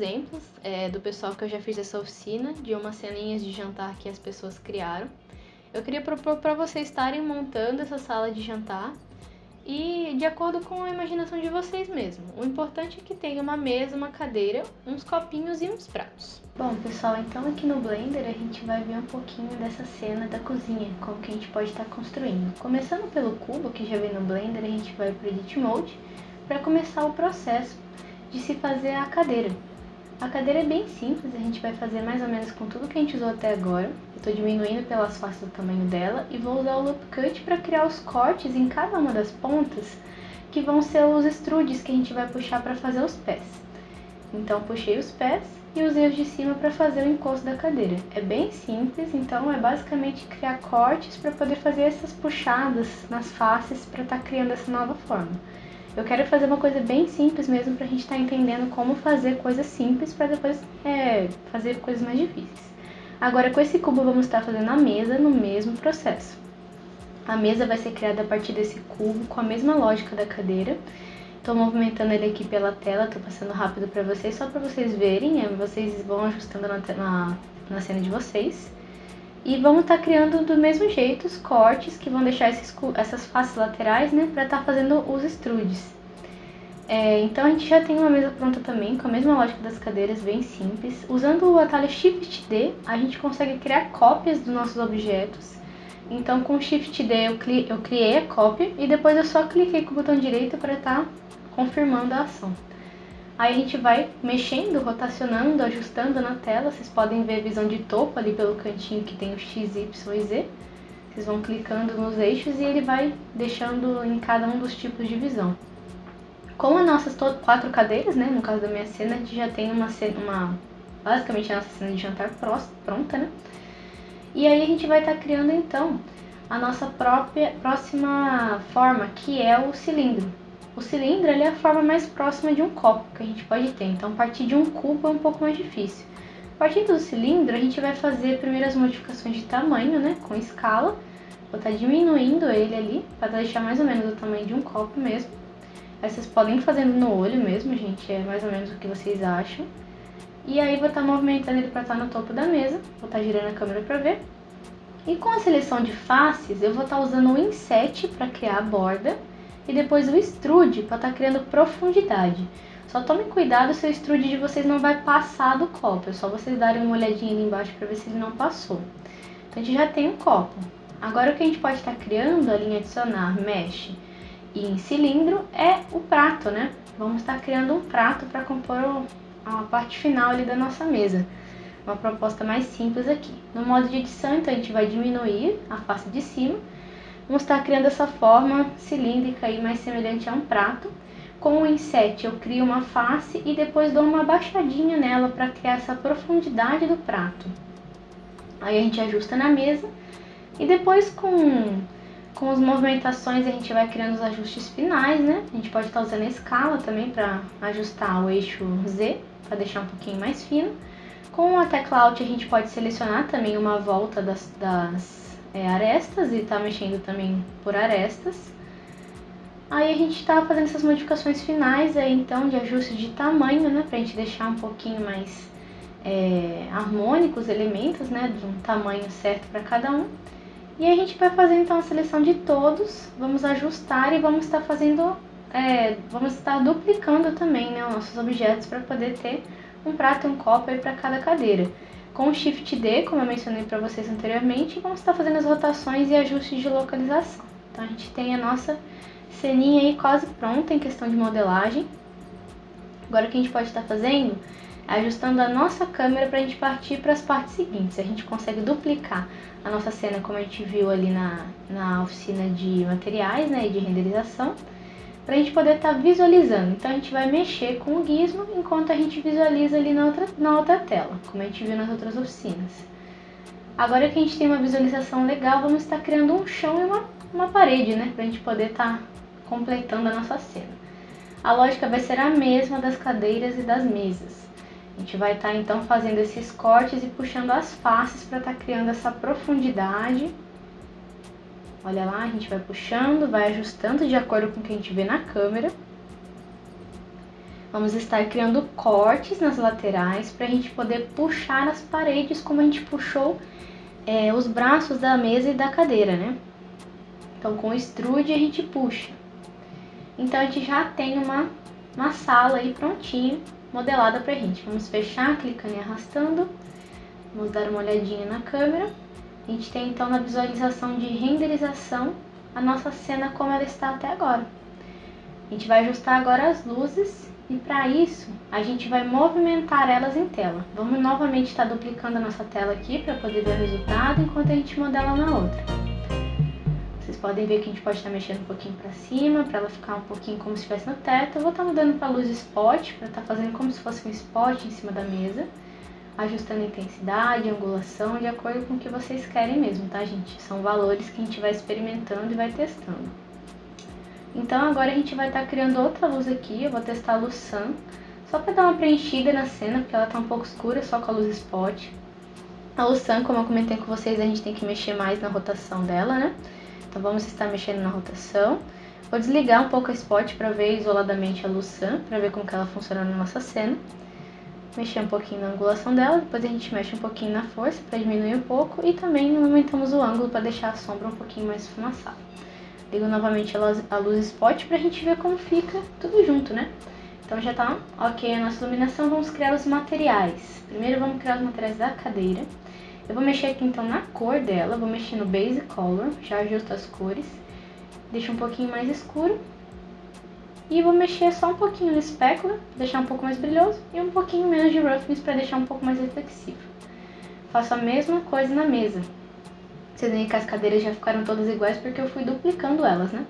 exemplos é, do pessoal que eu já fiz essa oficina, de umas ceninhas de jantar que as pessoas criaram. Eu queria propor para vocês estarem montando essa sala de jantar e de acordo com a imaginação de vocês mesmo. O importante é que tenha uma mesa, uma cadeira, uns copinhos e uns pratos. Bom, pessoal, então aqui no Blender a gente vai ver um pouquinho dessa cena da cozinha, como que a gente pode estar construindo. Começando pelo cubo que já vem no Blender, a gente vai para o Edit Mode para começar o processo de se fazer a cadeira. A cadeira é bem simples, a gente vai fazer mais ou menos com tudo que a gente usou até agora. Eu estou diminuindo pelas faces do tamanho dela e vou usar o Loop Cut para criar os cortes em cada uma das pontas, que vão ser os extrudes que a gente vai puxar para fazer os pés. Então puxei os pés e usei os de cima para fazer o encosto da cadeira. É bem simples, então é basicamente criar cortes para poder fazer essas puxadas nas faces para estar tá criando essa nova forma. Eu quero fazer uma coisa bem simples mesmo para a gente estar tá entendendo como fazer coisas simples para depois é, fazer coisas mais difíceis. Agora com esse cubo vamos estar fazendo a mesa no mesmo processo. A mesa vai ser criada a partir desse cubo com a mesma lógica da cadeira. Estou movimentando ele aqui pela tela, estou passando rápido para vocês, só para vocês verem, é, vocês vão ajustando na, na, na cena de vocês. E vamos estar tá criando do mesmo jeito os cortes que vão deixar esses, essas faces laterais, né, para estar tá fazendo os extrudes. É, então a gente já tem uma mesa pronta também, com a mesma lógica das cadeiras, bem simples. Usando o atalho Shift D, a gente consegue criar cópias dos nossos objetos. Então com Shift D eu, eu criei a cópia e depois eu só cliquei com o botão direito para estar tá confirmando a ação. Aí a gente vai mexendo, rotacionando, ajustando na tela. Vocês podem ver a visão de topo ali pelo cantinho que tem o X, Y e Z. Vocês vão clicando nos eixos e ele vai deixando em cada um dos tipos de visão. Com as nossas quatro cadeiras, né, no caso da minha cena, a gente já tem uma, uma basicamente a nossa cena de jantar pronta, né? E aí a gente vai estar tá criando então a nossa própria próxima forma, que é o cilindro. O cilindro é a forma mais próxima de um copo que a gente pode ter, então partir de um cubo é um pouco mais difícil. Partindo do cilindro, a gente vai fazer primeiras modificações de tamanho, né, com escala. Vou estar tá diminuindo ele ali, para deixar mais ou menos o tamanho de um copo mesmo. Aí vocês podem ir fazendo no olho mesmo, gente, é mais ou menos o que vocês acham. E aí vou estar tá movimentando ele para estar tá no topo da mesa, vou estar girando a câmera para ver. E com a seleção de faces, eu vou estar usando o inset para criar a borda e depois o extrude para estar tá criando profundidade. Só tome cuidado se o extrude de vocês não vai passar do copo, é só vocês darem uma olhadinha ali embaixo para ver se ele não passou. Então a gente já tem um copo. Agora o que a gente pode estar tá criando ali em adicionar mesh e em cilindro é o prato, né? Vamos estar criando um prato para compor a parte final ali da nossa mesa. Uma proposta mais simples aqui. No modo de edição, então a gente vai diminuir a face de cima Vamos estar criando essa forma cilíndrica e mais semelhante a um prato. Com o inset eu crio uma face e depois dou uma baixadinha nela para criar essa profundidade do prato. Aí a gente ajusta na mesa e depois com, com as movimentações a gente vai criando os ajustes finais, né? A gente pode estar usando a escala também para ajustar o eixo Z, para deixar um pouquinho mais fino. Com a tecla Alt a gente pode selecionar também uma volta das, das é, arestas e tá mexendo também por arestas. Aí a gente tá fazendo essas modificações finais aí então de ajuste de tamanho, né, pra gente deixar um pouquinho mais é, harmônicos os elementos, né, de um tamanho certo para cada um. E a gente vai fazer então a seleção de todos, vamos ajustar e vamos estar fazendo, é, vamos estar duplicando também, né, os nossos objetos para poder ter um prato e um copo para cada cadeira. Com Shift D, como eu mencionei para vocês anteriormente, vamos estar fazendo as rotações e ajustes de localização. Então a gente tem a nossa ceninha aí quase pronta em questão de modelagem. Agora o que a gente pode estar fazendo é ajustando a nossa câmera para a gente partir para as partes seguintes. A gente consegue duplicar a nossa cena como a gente viu ali na, na oficina de materiais né, e de renderização para a gente poder estar tá visualizando. Então a gente vai mexer com o gizmo enquanto a gente visualiza ali na outra, na outra tela, como a gente viu nas outras oficinas. Agora que a gente tem uma visualização legal, vamos estar criando um chão e uma, uma parede, né, para a gente poder estar tá completando a nossa cena. A lógica vai ser a mesma das cadeiras e das mesas. A gente vai estar tá, então fazendo esses cortes e puxando as faces para estar tá criando essa profundidade Olha lá, a gente vai puxando, vai ajustando de acordo com o que a gente vê na câmera. Vamos estar criando cortes nas laterais para a gente poder puxar as paredes como a gente puxou é, os braços da mesa e da cadeira, né? Então com o extrude a gente puxa. Então a gente já tem uma, uma sala aí prontinha, modelada pra gente. Vamos fechar, clicando e arrastando. Vamos dar uma olhadinha na câmera. A gente tem então na visualização de renderização a nossa cena como ela está até agora. A gente vai ajustar agora as luzes e para isso a gente vai movimentar elas em tela. Vamos novamente estar duplicando a nossa tela aqui para poder ver o resultado enquanto a gente modela na outra. Vocês podem ver que a gente pode estar mexendo um pouquinho para cima, para ela ficar um pouquinho como se estivesse no teto. Eu vou estar mudando para luz spot, para estar fazendo como se fosse um spot em cima da mesa ajustando a intensidade, a angulação, de acordo com o que vocês querem mesmo, tá, gente? São valores que a gente vai experimentando e vai testando. Então agora a gente vai estar tá criando outra luz aqui, eu vou testar a luz Sun, só para dar uma preenchida na cena, porque ela tá um pouco escura, só com a luz Spot. A luz Sun, como eu comentei com vocês, a gente tem que mexer mais na rotação dela, né? Então vamos estar mexendo na rotação. Vou desligar um pouco a Spot para ver isoladamente a luz Sun, para ver como que ela funciona na nossa cena mexer um pouquinho na angulação dela, depois a gente mexe um pouquinho na força para diminuir um pouco e também aumentamos o ângulo para deixar a sombra um pouquinho mais esfumaçada. Ligo novamente a luz spot para a gente ver como fica tudo junto, né? Então já tá ok a nossa iluminação, vamos criar os materiais. Primeiro vamos criar os materiais da cadeira. Eu vou mexer aqui então na cor dela, vou mexer no Base Color, já ajusto as cores. Deixa um pouquinho mais escuro e vou mexer só um pouquinho no specular, deixar um pouco mais brilhoso, e um pouquinho menos de roughness para deixar um pouco mais reflexivo. Faço a mesma coisa na mesa. Vocês veem que as cadeiras já ficaram todas iguais porque eu fui duplicando elas, né?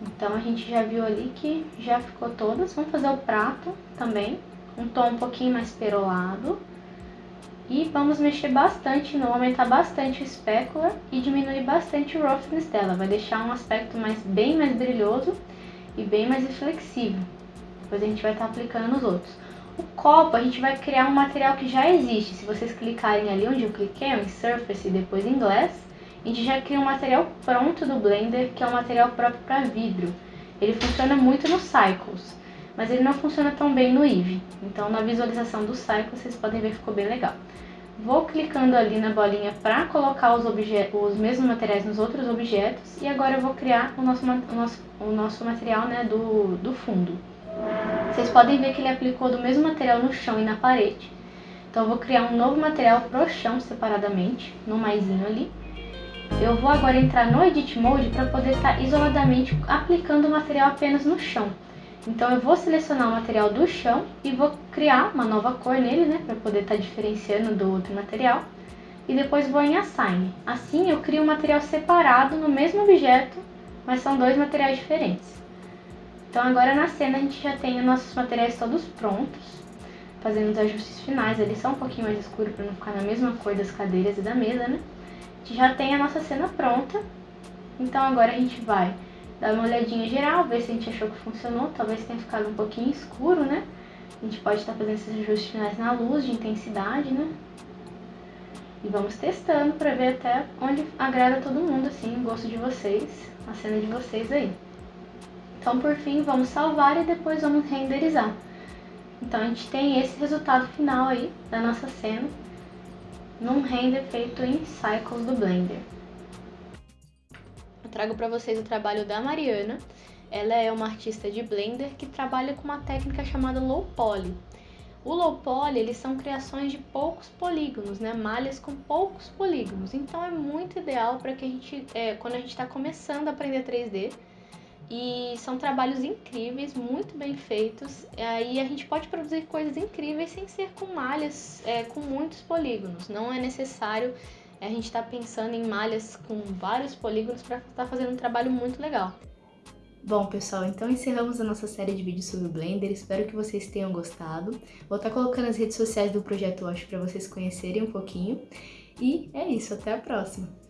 Então a gente já viu ali que já ficou todas. Vamos fazer o prato também, um tom um pouquinho mais perolado. E vamos mexer bastante, não aumentar bastante o specular e diminuir bastante o roughness dela. Vai deixar um aspecto mais, bem mais brilhoso e bem mais reflexivo. Depois a gente vai estar tá aplicando nos outros. O copo, a gente vai criar um material que já existe. Se vocês clicarem ali onde eu cliquei, em Surface e depois em Glass, a gente já cria um material pronto do Blender, que é um material próprio para vidro. Ele funciona muito no Cycles, mas ele não funciona tão bem no Eevee. Então na visualização do Cycles vocês podem ver que ficou bem legal. Vou clicando ali na bolinha para colocar os, os mesmos materiais nos outros objetos e agora eu vou criar o nosso, o nosso, o nosso material né, do, do fundo. Vocês podem ver que ele aplicou do mesmo material no chão e na parede. Então eu vou criar um novo material pro chão separadamente, no maisinho ali. Eu vou agora entrar no Edit Mode para poder estar tá isoladamente aplicando o material apenas no chão. Então eu vou selecionar o material do chão e vou criar uma nova cor nele, né, para poder estar tá diferenciando do outro material. E depois vou em Assign. Assim eu crio um material separado no mesmo objeto, mas são dois materiais diferentes. Então agora na cena a gente já tem os nossos materiais todos prontos, fazendo os ajustes finais ali, só um pouquinho mais escuro para não ficar na mesma cor das cadeiras e da mesa, né? A gente já tem a nossa cena pronta, então agora a gente vai dar uma olhadinha geral, ver se a gente achou que funcionou. Talvez tenha ficado um pouquinho escuro, né? A gente pode estar fazendo esses ajustes finais na luz, de intensidade, né? E vamos testando para ver até onde agrada todo mundo, assim, o gosto de vocês, a cena de vocês aí. Então, por fim, vamos salvar e depois vamos renderizar. Então, a gente tem esse resultado final aí da nossa cena num render feito em Cycles do Blender trago para vocês o trabalho da Mariana. Ela é uma artista de Blender que trabalha com uma técnica chamada low poly. O low poly, eles são criações de poucos polígonos, né? Malhas com poucos polígonos. Então é muito ideal para que a gente, é, quando a gente está começando a aprender 3D, e são trabalhos incríveis, muito bem feitos. Aí a gente pode produzir coisas incríveis sem ser com malhas é, com muitos polígonos. Não é necessário a gente está pensando em malhas com vários polígonos para estar tá fazendo um trabalho muito legal. Bom, pessoal, então encerramos a nossa série de vídeos sobre o Blender. Espero que vocês tenham gostado. Vou estar tá colocando as redes sociais do Projeto Wash para vocês conhecerem um pouquinho. E é isso, até a próxima!